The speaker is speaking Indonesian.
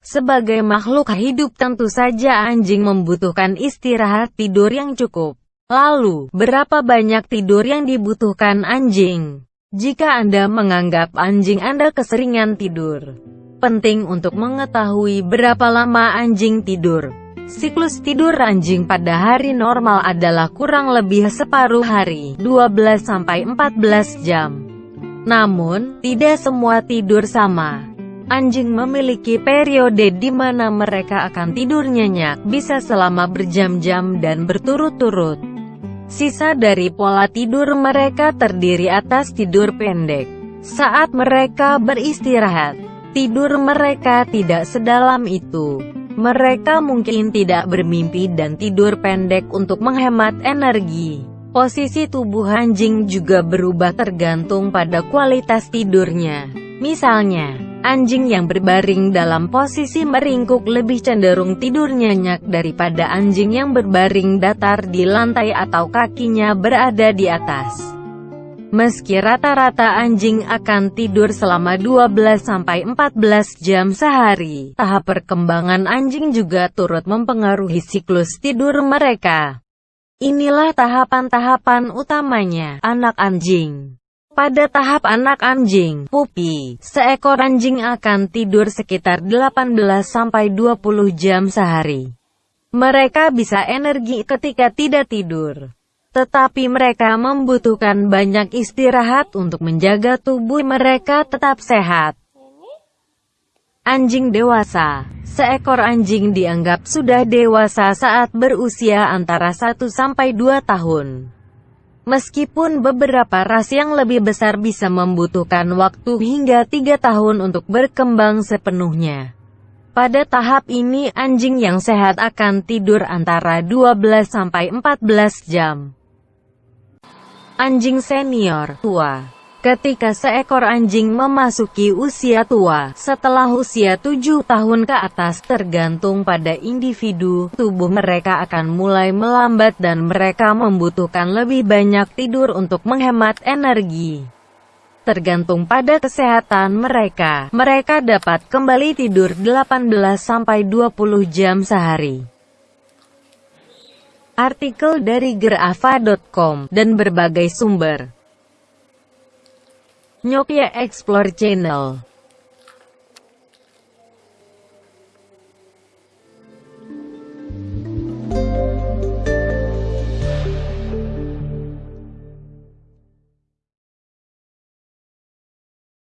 Sebagai makhluk hidup tentu saja anjing membutuhkan istirahat tidur yang cukup. Lalu, berapa banyak tidur yang dibutuhkan anjing? Jika Anda menganggap anjing Anda keseringan tidur, penting untuk mengetahui berapa lama anjing tidur. Siklus tidur anjing pada hari normal adalah kurang lebih separuh hari, 12-14 jam. Namun, tidak semua tidur sama. Anjing memiliki periode di mana mereka akan tidur nyenyak, bisa selama berjam-jam dan berturut-turut. Sisa dari pola tidur mereka terdiri atas tidur pendek. Saat mereka beristirahat, tidur mereka tidak sedalam itu. Mereka mungkin tidak bermimpi dan tidur pendek untuk menghemat energi. Posisi tubuh anjing juga berubah tergantung pada kualitas tidurnya. Misalnya, Anjing yang berbaring dalam posisi meringkuk lebih cenderung tidur nyenyak daripada anjing yang berbaring datar di lantai atau kakinya berada di atas. Meski rata-rata anjing akan tidur selama 12-14 jam sehari, tahap perkembangan anjing juga turut mempengaruhi siklus tidur mereka. Inilah tahapan-tahapan utamanya, anak anjing. Pada tahap anak anjing, pupi, seekor anjing akan tidur sekitar 18-20 jam sehari. Mereka bisa energi ketika tidak tidur. Tetapi mereka membutuhkan banyak istirahat untuk menjaga tubuh mereka tetap sehat. Anjing dewasa Seekor anjing dianggap sudah dewasa saat berusia antara 1-2 tahun. Meskipun beberapa ras yang lebih besar bisa membutuhkan waktu hingga tiga tahun untuk berkembang sepenuhnya. Pada tahap ini anjing yang sehat akan tidur antara 12-14 jam. Anjing senior, tua Ketika seekor anjing memasuki usia tua, setelah usia tujuh tahun ke atas tergantung pada individu, tubuh mereka akan mulai melambat dan mereka membutuhkan lebih banyak tidur untuk menghemat energi. Tergantung pada kesehatan mereka, mereka dapat kembali tidur 18-20 jam sehari. Artikel dari gerafa.com dan berbagai sumber Nokia Explore Channel